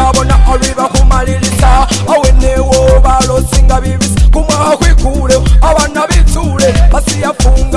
ndabona oliva kumalilisa awene wo balosinga bibisi kumwaha kwikule abana bitsule basiyafunga